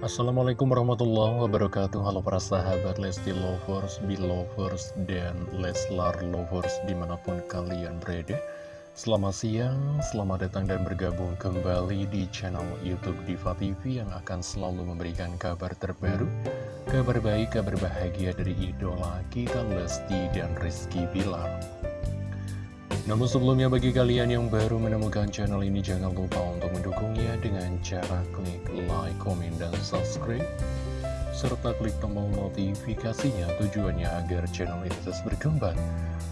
Assalamualaikum warahmatullahi wabarakatuh. Halo para sahabat Lesti Lovers, Belovers, dan Leslar Lovers di mana pun kalian berada. Selamat siang, selamat datang dan bergabung kembali di channel Youtube Diva TV Yang akan selalu memberikan kabar terbaru Kabar baik, kabar bahagia dari idola kita Lesti dan Rizky Bilar namun sebelumnya bagi kalian yang baru menemukan channel ini jangan lupa untuk mendukungnya dengan cara klik like, komen, dan subscribe serta klik tombol notifikasinya tujuannya agar channel ini terus berkembang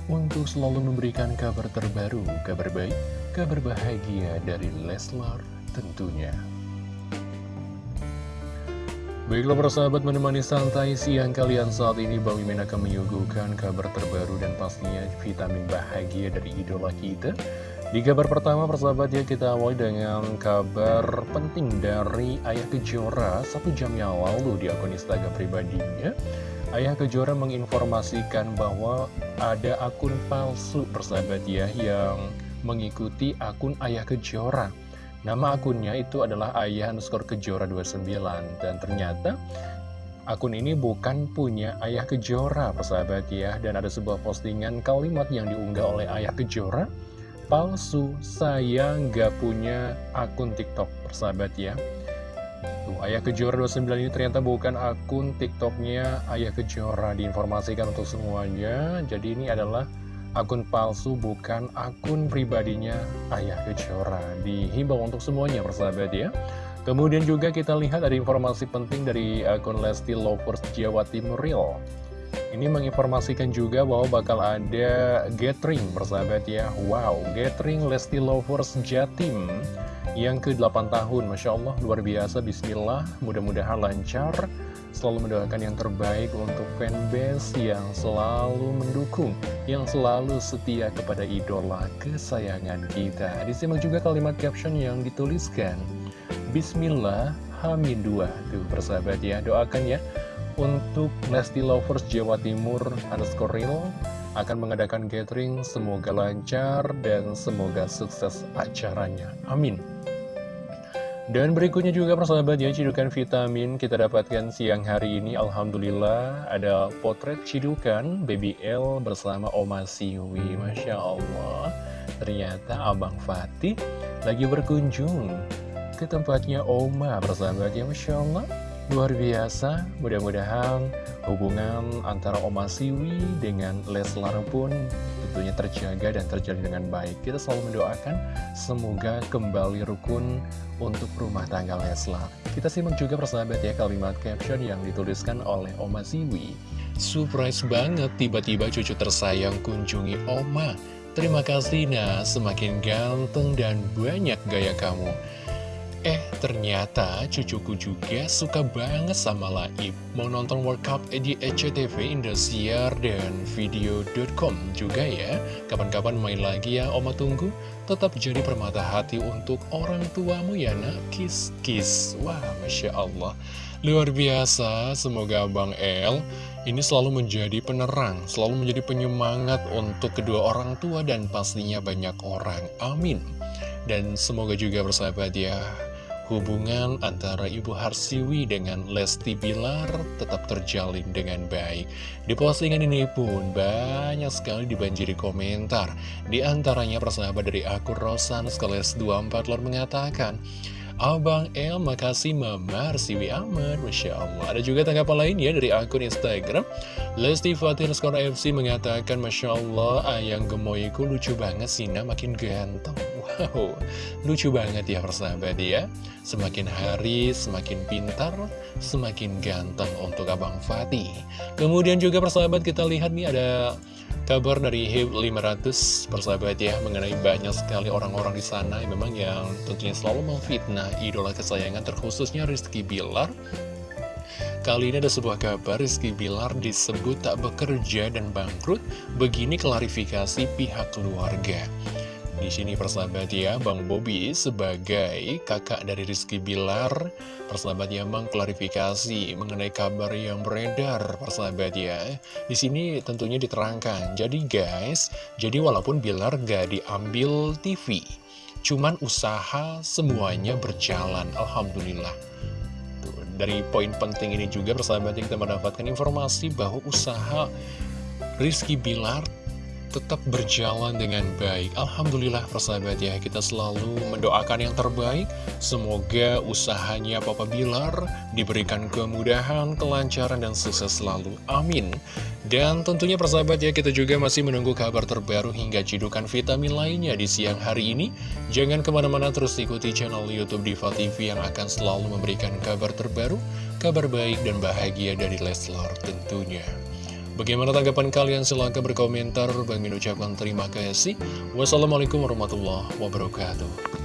untuk selalu memberikan kabar terbaru, kabar baik, kabar bahagia dari Leslar tentunya. Baiklah persahabat menemani santai siang kalian saat ini. Bang Mimin akan menyuguhkan kabar terbaru dan pastinya vitamin bahagia dari idola kita. Di kabar pertama persahabat ya kita awali dengan kabar penting dari Ayah Kejora. Satu jam yang lalu di akun Instagram pribadinya Ayah Kejora menginformasikan bahwa ada akun palsu persahabat ya yang mengikuti akun Ayah Kejora Nama akunnya itu adalah ayah underscore kejora 29 Dan ternyata akun ini bukan punya ayah kejora persahabat ya. Dan ada sebuah postingan kalimat yang diunggah oleh ayah kejora. Palsu, saya nggak punya akun tiktok persahabat ya. Tuh, Ayah Kejora 29 ini ternyata bukan akun tiktoknya Ayah Kejora. Diinformasikan untuk semuanya. Jadi ini adalah akun palsu bukan akun pribadinya Ayah Kejora. Dihimbau untuk semuanya persahabat ya. Kemudian juga kita lihat ada informasi penting dari akun Lesti Lovers Jawa Timur Real. Ini menginformasikan juga bahwa bakal ada gathering persahabat ya. Wow, gathering Lesti Lovers Jatim yang ke-8 tahun. Masya Allah, luar biasa, bismillah Mudah-mudahan lancar Selalu mendoakan yang terbaik untuk fanbase yang selalu mendukung Yang selalu setia kepada idola kesayangan kita. Disimak juga kalimat caption yang dituliskan Bismillah, Hamin 2 Tuh persahabat ya, doakan ya. Untuk Lesti Lovers Jawa Timur underscore real akan mengadakan gathering. Semoga lancar dan semoga sukses acaranya. Amin dan berikutnya juga persahabat ya, cidukan vitamin kita dapatkan siang hari ini. Alhamdulillah ada potret cidukan Baby L bersama Oma Siwi. Masya Allah. Ternyata Abang Fatih lagi berkunjung ke tempatnya Oma persahabat ya Masya Allah Luar biasa, mudah-mudahan hubungan antara Oma Siwi dengan Leslar pun tentunya terjaga dan terjalin dengan baik. Kita selalu mendoakan semoga kembali rukun untuk rumah tangga Leslar. Kita simak juga persahabat ya kalimat caption yang dituliskan oleh Oma Siwi. Surprise banget tiba-tiba cucu tersayang kunjungi Oma. Terima kasih nah, semakin ganteng dan banyak gaya kamu. Eh, ternyata cucuku juga suka banget sama Laib. Mau nonton World Cup di SCTV Indosiar dan video.com juga ya. Kapan-kapan main lagi ya, Oma tunggu. Tetap jadi permata hati untuk orang tuamu ya nak. Kiss-kiss. Wah, Masya Allah. Luar biasa, semoga Bang El ini selalu menjadi penerang, selalu menjadi penyemangat untuk kedua orang tua dan pastinya banyak orang. Amin. Dan semoga juga bersahabat ya hubungan antara Ibu Harsiwi dengan Lesti Bilar tetap terjalin dengan baik. Di postingan ini pun banyak sekali dibanjiri komentar. Di antaranya persahabat dari akun Rosan Skales 24 Lor mengatakan, Abang El, makasih Mama Arsiwi Ahmad, Masya Allah. Ada juga tanggapan lain ya dari akun Instagram. Lesti Fatin Skor FC mengatakan, Masya Allah, ayang gemoyku lucu banget sih, nah makin ganteng. Wow, lucu banget ya persahabat ya. Semakin hari, semakin pintar, semakin ganteng untuk Abang Fatih. Kemudian juga persahabat kita lihat nih ada Kabar dari HIP 500 persahabat ya mengenai banyak sekali orang-orang di sana yang memang yang tentunya selalu memfitnah idola kesayangan terkhususnya Rizky Bilar. Kali ini ada sebuah kabar Rizky Bilar disebut tak bekerja dan bangkrut, begini klarifikasi pihak keluarga. Di sini persahabat ya, Bang Bobi sebagai kakak dari Rizky Bilar, persahabat ya mengklarifikasi mengenai kabar yang beredar, persahabat ya. Di sini tentunya diterangkan. Jadi guys, jadi walaupun Bilar gak diambil TV, cuman usaha semuanya berjalan, alhamdulillah. dari poin penting ini juga persahabatnya kita mendapatkan informasi bahwa usaha Rizky Bilar tetap berjalan dengan baik. Alhamdulillah persahabat ya kita selalu mendoakan yang terbaik. Semoga usahanya Papa Bilar diberikan kemudahan, kelancaran, dan sukses selalu. Amin. Dan tentunya persahabat ya kita juga masih menunggu kabar terbaru hingga cidukan vitamin lainnya di siang hari ini. Jangan ke mana-mana terus ikuti channel Youtube Diva TV yang akan selalu memberikan kabar terbaru Kabar baik dan bahagia dari Leslar tentunya Bagaimana tanggapan kalian? Silahkan berkomentar. Bang ucapkan terima kasih. Wassalamualaikum warahmatullahi wabarakatuh.